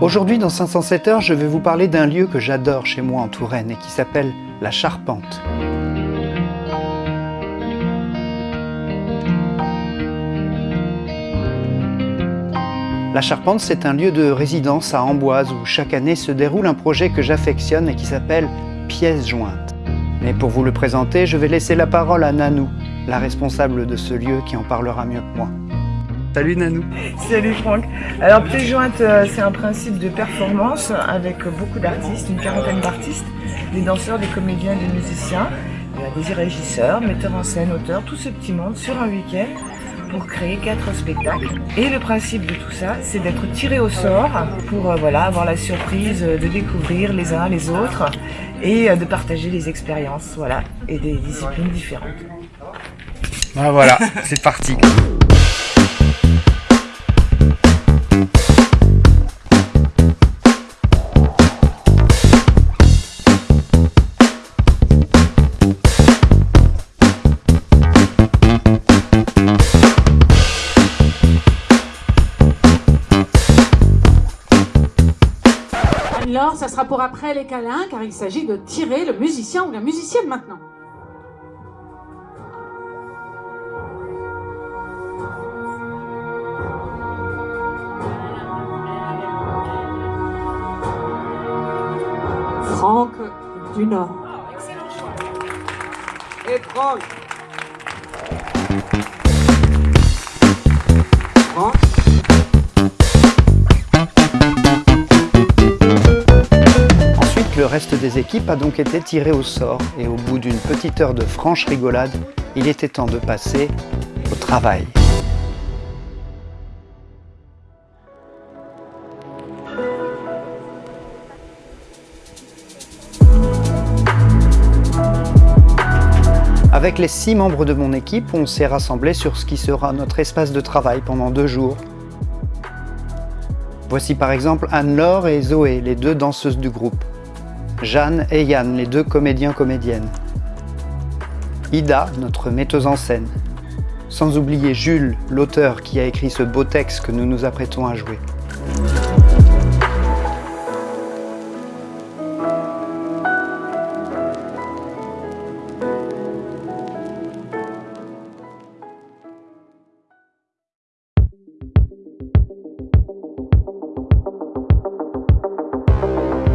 Aujourd'hui dans 507 heures, je vais vous parler d'un lieu que j'adore chez moi en Touraine et qui s'appelle la Charpente. La Charpente, c'est un lieu de résidence à Amboise où chaque année se déroule un projet que j'affectionne et qui s'appelle Pièces jointes. Mais pour vous le présenter, je vais laisser la parole à Nanou, la responsable de ce lieu qui en parlera mieux que moi. Salut Nanou Salut Franck Alors Pièces jointes, euh, c'est un principe de performance avec beaucoup d'artistes, une quarantaine d'artistes, des danseurs, des comédiens, des musiciens, des régisseurs, metteurs en scène, auteurs, tout ce petit monde sur un week-end pour créer quatre spectacles. Et le principe de tout ça, c'est d'être tiré au sort pour euh, voilà, avoir la surprise de découvrir les uns les autres et euh, de partager les expériences voilà, et des disciplines différentes. Ah voilà, c'est parti Alors, ça sera pour après les câlins, car il s'agit de tirer le musicien ou la musicienne maintenant. Franck du choix. Et. Franck. Reste des équipes a donc été tiré au sort et au bout d'une petite heure de franche rigolade, il était temps de passer au travail. Avec les six membres de mon équipe, on s'est rassemblés sur ce qui sera notre espace de travail pendant deux jours. Voici par exemple Anne-Laure et Zoé, les deux danseuses du groupe. Jeanne et Yann, les deux comédiens-comédiennes. Ida, notre metteuse en scène. Sans oublier Jules, l'auteur qui a écrit ce beau texte que nous nous apprêtons à jouer.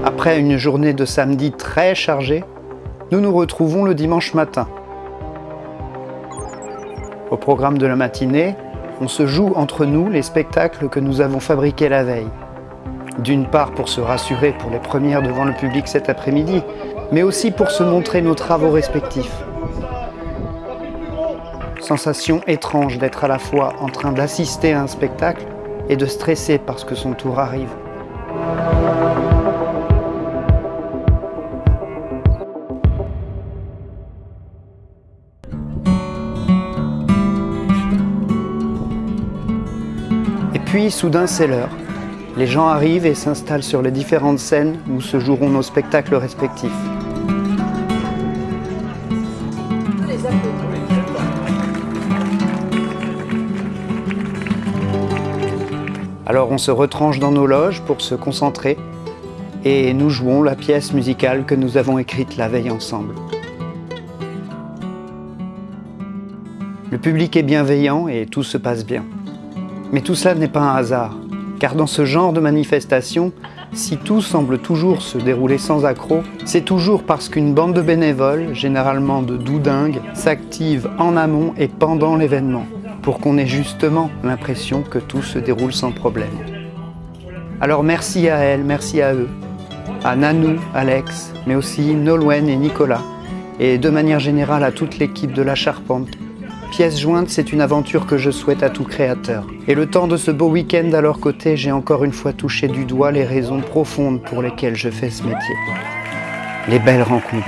Après une journée de samedi très chargée, nous nous retrouvons le dimanche matin. Au programme de la matinée, on se joue entre nous les spectacles que nous avons fabriqués la veille. D'une part pour se rassurer pour les premières devant le public cet après-midi, mais aussi pour se montrer nos travaux respectifs. Sensation étrange d'être à la fois en train d'assister à un spectacle et de stresser parce que son tour arrive. Puis, soudain, c'est l'heure. Les gens arrivent et s'installent sur les différentes scènes où se joueront nos spectacles respectifs. Alors on se retranche dans nos loges pour se concentrer et nous jouons la pièce musicale que nous avons écrite la veille ensemble. Le public est bienveillant et tout se passe bien. Mais tout cela n'est pas un hasard, car dans ce genre de manifestation, si tout semble toujours se dérouler sans accroc, c'est toujours parce qu'une bande de bénévoles, généralement de doudingues, s'active en amont et pendant l'événement, pour qu'on ait justement l'impression que tout se déroule sans problème. Alors merci à elle, merci à eux, à Nanou, Alex, mais aussi Nolwenn et Nicolas, et de manière générale à toute l'équipe de La Charpente, Pièces jointes, c'est une aventure que je souhaite à tout créateur. Et le temps de ce beau week-end à leur côté, j'ai encore une fois touché du doigt les raisons profondes pour lesquelles je fais ce métier. Les belles rencontres.